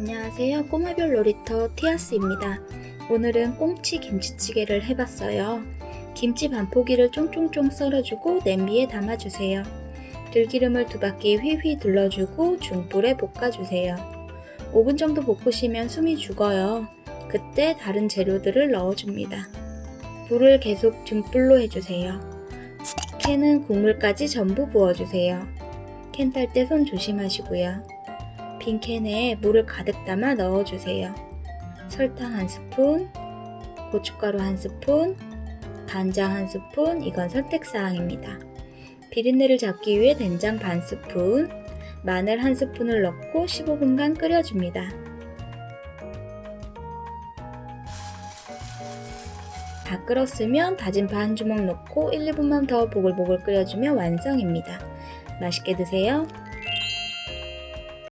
안녕하세요. 꼬마별 놀이터 티아스입니다. 오늘은 꽁치 김치찌개를 해봤어요. 김치 반포기를 쫑쫑쫑 썰어주고 냄비에 담아주세요. 들기름을 두 바퀴 휘휘 둘러주고 중불에 볶아주세요. 5분 정도 볶으시면 숨이 죽어요. 그때 다른 재료들을 넣어줍니다. 불을 계속 중불로 해주세요. 캔은 국물까지 전부 부어주세요. 캔 딸 때 손 조심하시고요. 빈 캔에 물을 가득 담아 넣어주세요. 설탕 한 스푼, 고춧가루 한 스푼, 간장 한 스푼, 이건 선택사항입니다. 비린내를 잡기 위해 된장 반 스푼, 마늘 한 스푼을 넣고 15분간 끓여줍니다. 다 끓었으면 다진 파 한 주먹 넣고 1, 2분만 더 보글보글 끓여주면 완성입니다. 맛있게 드세요.